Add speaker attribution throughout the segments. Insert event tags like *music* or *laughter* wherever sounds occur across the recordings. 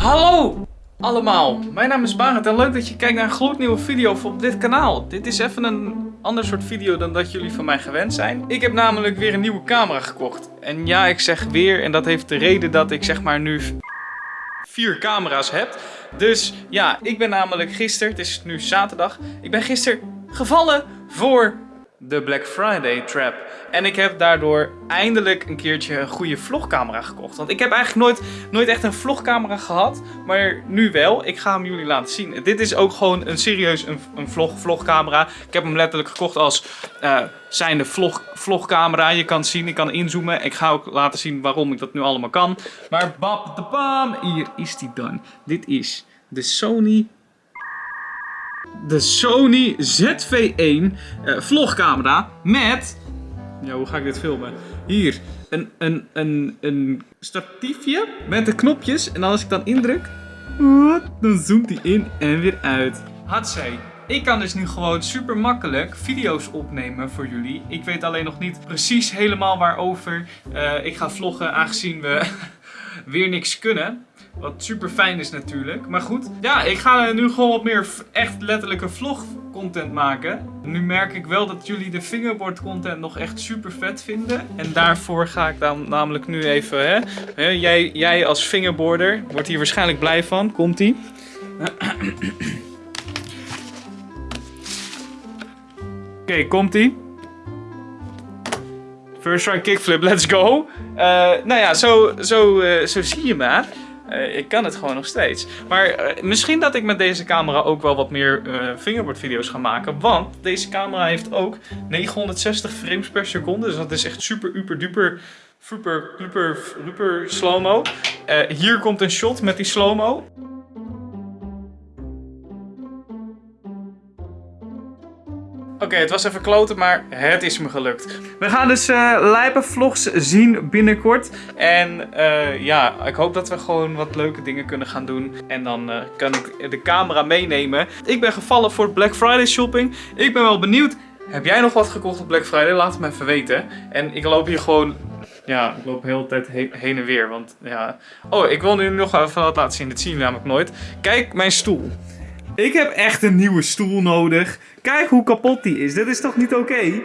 Speaker 1: Hallo allemaal, mijn naam is Barend en leuk dat je kijkt naar een gloednieuwe video op dit kanaal. Dit is even een ander soort video dan dat jullie van mij gewend zijn. Ik heb namelijk weer een nieuwe camera gekocht. En ja, ik zeg weer en dat heeft de reden dat ik zeg maar nu vier camera's heb. Dus ja, ik ben namelijk gisteren, het is nu zaterdag, ik ben gisteren gevallen voor de Black Friday trap. En ik heb daardoor eindelijk een keertje een goede vlogcamera gekocht. Want ik heb eigenlijk nooit, nooit echt een vlogcamera gehad. Maar nu wel. Ik ga hem jullie laten zien. Dit is ook gewoon een serieus een, een vlog, vlogcamera. Ik heb hem letterlijk gekocht als uh, zijnde vlog, vlogcamera. Je kan zien, ik kan inzoomen. Ik ga ook laten zien waarom ik dat nu allemaal kan. Maar bap de bam, hier is die dan. Dit is de Sony de Sony ZV-1 uh, vlogcamera met... Ja, hoe ga ik dit filmen? Hier, een, een, een, een statiefje met de knopjes. En als ik dan indruk, dan zoomt hij in en weer uit. Hatsé. Ik kan dus nu gewoon super makkelijk video's opnemen voor jullie. Ik weet alleen nog niet precies helemaal waarover uh, ik ga vloggen, aangezien we *laughs* weer niks kunnen. Wat super fijn is natuurlijk. Maar goed, ja, ik ga nu gewoon wat meer echt letterlijke vlog content maken. Nu merk ik wel dat jullie de fingerboard content nog echt super vet vinden. En daarvoor ga ik dan namelijk nu even, hè. Jij, jij als fingerboarder wordt hier waarschijnlijk blij van. Komt-ie. *clears throat* Oké, okay, komt-ie. First try kickflip, let's go. Uh, nou ja, zo, zo, uh, zo zie je maar. Uh, ik kan het gewoon nog steeds. Maar uh, misschien dat ik met deze camera ook wel wat meer uh, fingerboard video's ga maken. Want deze camera heeft ook 960 frames per seconde. Dus dat is echt super, uper, duper, super, super, super slow-mo. hier komt een shot met die slow-mo. Oké, het was even kloten, maar het is me gelukt. We gaan dus uh, vlogs zien binnenkort. En uh, ja, ik hoop dat we gewoon wat leuke dingen kunnen gaan doen. En dan uh, kan ik de camera meenemen. Ik ben gevallen voor Black Friday shopping. Ik ben wel benieuwd. Heb jij nog wat gekocht op Black Friday? Laat het me even weten. En ik loop hier gewoon... Ja, ik loop de hele tijd he heen en weer. Want ja... Oh, ik wil nu nog even wat laten zien. Dit zien jullie namelijk nooit. Kijk, mijn stoel. Ik heb echt een nieuwe stoel nodig. Kijk hoe kapot die is. Dit is toch niet oké?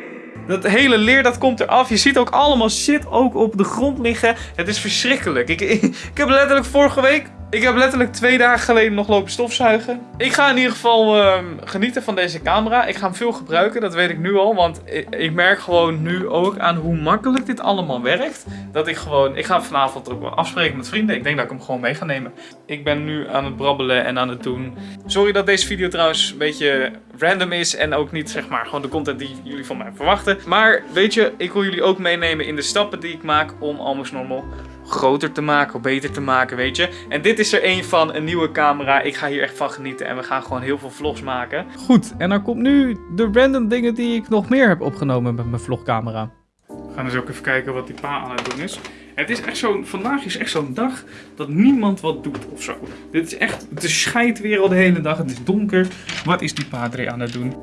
Speaker 1: Dat hele leer dat komt eraf. Je ziet ook allemaal shit ook op de grond liggen. Het is verschrikkelijk. Ik, ik, *laughs* ik heb letterlijk vorige week ik heb letterlijk twee dagen geleden nog lopen stofzuigen. Ik ga in ieder geval uh, genieten van deze camera. Ik ga hem veel gebruiken, dat weet ik nu al. Want ik, merk gewoon nu ook aan hoe makkelijk dit allemaal werkt. Dat ik gewoon... Ik ga vanavond ook wel afspreken met vrienden. Ik denk dat ik hem gewoon mee ga nemen. Ik ben nu aan het brabbelen en aan het doen. Sorry dat deze video trouwens een beetje random is. En ook niet zeg maar gewoon de content die jullie van mij verwachten. Maar weet je, ik wil jullie ook meenemen in de stappen die ik maak om Almost Normal groter te maken of beter te maken, weet je. En dit is er een van, een nieuwe camera. Ik ga hier echt van genieten en we gaan gewoon heel veel vlogs maken. Goed, en dan komt nu de random dingen die ik nog meer heb opgenomen met mijn vlogcamera. We gaan eens ook even kijken wat die pa aan het doen is. Het is echt zo'n, vandaag is echt zo'n dag dat niemand wat doet of zo. Dit is echt, het weer al de hele dag, het is donker. Wat is die padre aan het doen?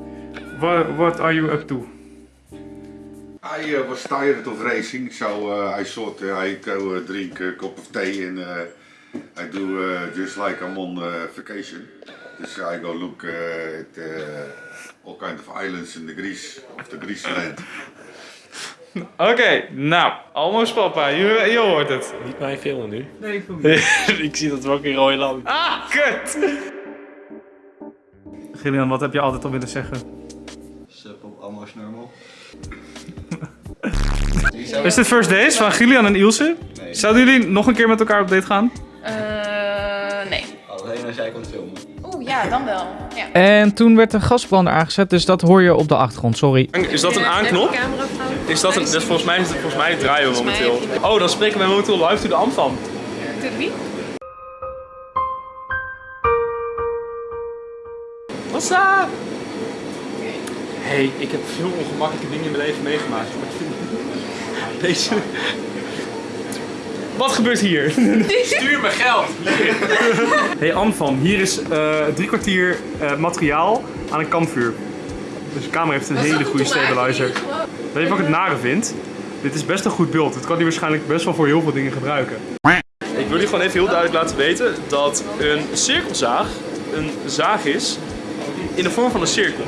Speaker 1: What are you up to?
Speaker 2: Hij uh, was tired of racing, so uh, I thought uh, I go uh, drink a cup of tea and uh, I do uh, just like I'm on vacation. Dus I go look at all kind of islands in the Greece, of the Greece land. *laughs*
Speaker 1: Oké, okay, nou, almost papa, je, je hoort het.
Speaker 3: Niet mij filmen nu.
Speaker 1: Nee, ik film *laughs* niet.
Speaker 3: ik zie dat in rode land.
Speaker 1: Ah, kut! Gillian, wat heb je altijd al willen zeggen?
Speaker 4: Sup op almost normal.
Speaker 1: Is dit first days van Gillian en Ilse? Nee. Zouden jullie nog een keer met elkaar op date gaan?
Speaker 5: Uh, nee.
Speaker 4: Alleen als jij komt filmen.
Speaker 5: Oeh, ja, dan wel. Ja.
Speaker 1: En toen werd de gasbrander aangezet, dus dat hoor je op de achtergrond, sorry.
Speaker 3: Is dat een aanknop? Is dat een, dus volgens mij, is het, volgens mij draaien we momenteel. Oh, dan spreken we momenteel live to de Amfam.
Speaker 5: To wie?
Speaker 3: What's up? hey, ik heb veel ongemakkelijke dingen in mijn leven meegemaakt. Deze... Wat gebeurt hier?
Speaker 1: Stuur me geld! hey Anfam, hier is uh, drie kwartier uh, materiaal aan een kampvuur. Dus de camera heeft een hele goede stabilizer. Weet je wat ik het nare vind? Dit is best een goed beeld. Het kan hij waarschijnlijk best wel voor heel veel dingen gebruiken.
Speaker 3: Ik jullie gewoon even heel duidelijk laten weten dat een cirkelzaag een zaag is in de vorm van een cirkel.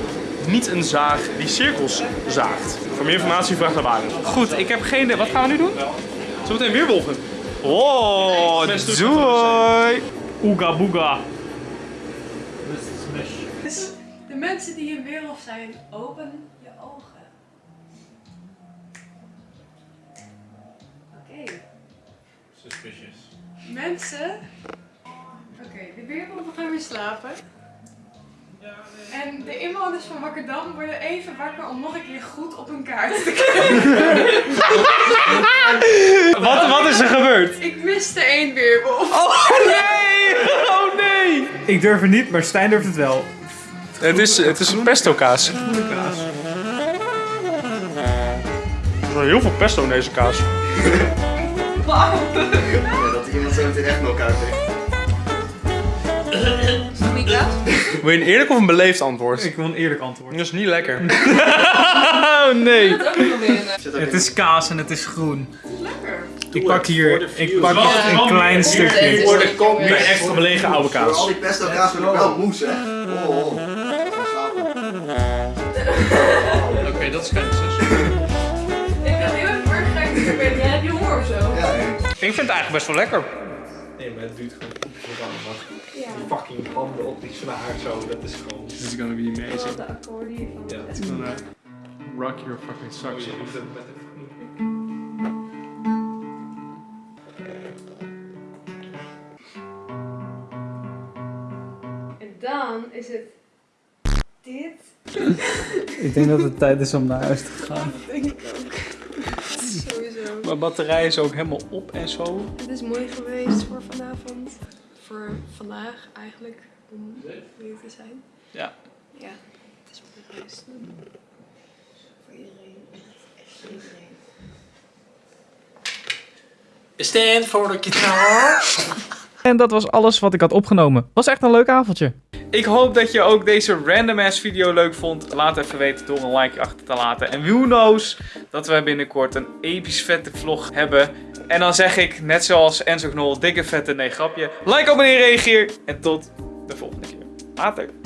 Speaker 3: Niet een zaag die cirkels zaagt. Voor meer informatie vraag naar Waren.
Speaker 1: Goed, ik heb geen... Wat gaan we nu doen?
Speaker 3: Zometeen weer wolven.
Speaker 1: Oh, doei! Oega boega.
Speaker 6: Dus de mensen die in weerwolf zijn, open je ogen. Oké.
Speaker 7: Suspicious.
Speaker 6: Mensen. Oké, de weerwolven gaan weer slapen. En de inwoners van Wakkerdam worden even wakker om nog een keer goed op hun kaart te kijken. *laughs*
Speaker 1: Wat, wat is er gebeurd?
Speaker 6: Ik miste één weerwolf.
Speaker 1: Oh nee! Oh nee! Ik durf het niet, maar Stijn durft het wel.
Speaker 3: Het is, het is een pesto kaas. Er is heel veel pesto in deze kaas.
Speaker 4: Ja, dat iemand zo meteen echt elkaar heeft.
Speaker 3: Wil je een eerlijk of een beleefd antwoord?
Speaker 1: Ik wil een eerlijk antwoord.
Speaker 3: Dat is niet lekker. *laughs* oh nee.
Speaker 1: Het is kaas en het is groen.
Speaker 6: Lekker.
Speaker 1: Ik pak hier, ik pak een klein stukje.
Speaker 4: Voor de kop.
Speaker 3: Meer extra belegen oude
Speaker 4: Voor al
Speaker 3: kaas.
Speaker 4: die pesto kaas wil ik wel moes, hè. Oh, oh. *laughs*
Speaker 7: Oké, dat is geen zus.
Speaker 6: Ik ben heel erg dat ik ben. Jij hebt je honger of zo?
Speaker 1: Ik vind het eigenlijk best wel lekker.
Speaker 7: Nee, maar het duurt gewoon allemaal.
Speaker 6: Ja.
Speaker 7: Die fucking handen op die snaar zo, dat is gewoon...
Speaker 3: This is gonna be amazing.
Speaker 6: De akkoorden hiervan.
Speaker 7: Ja.
Speaker 3: It's gonna rock your fucking
Speaker 7: Oh,
Speaker 3: socks
Speaker 7: je
Speaker 3: off.
Speaker 7: doet het met een fucking...
Speaker 6: En dan is het dit.
Speaker 1: Ik denk dat het tijd is om naar huis te gaan.
Speaker 6: Denk ik ook.
Speaker 1: Mijn batterij is ook helemaal op en zo.
Speaker 6: Het is mooi geweest voor vanavond. Voor vandaag eigenlijk. Om hier te zijn.
Speaker 1: Ja.
Speaker 6: Ja, het is mooi geweest. Voor iedereen. Echt voor iedereen.
Speaker 7: Stand for the guitar.
Speaker 1: En dat was alles wat ik had opgenomen. Was echt een leuk avondje. Ik hoop dat je ook deze random ass video leuk vond. Laat even weten door een like achter te laten. En who knows dat wij binnenkort een episch vette vlog hebben. En dan zeg ik, net zoals Enzo Knol, dikke vette nee grapje. Like, abonneer, reageer. En tot de volgende keer. Later.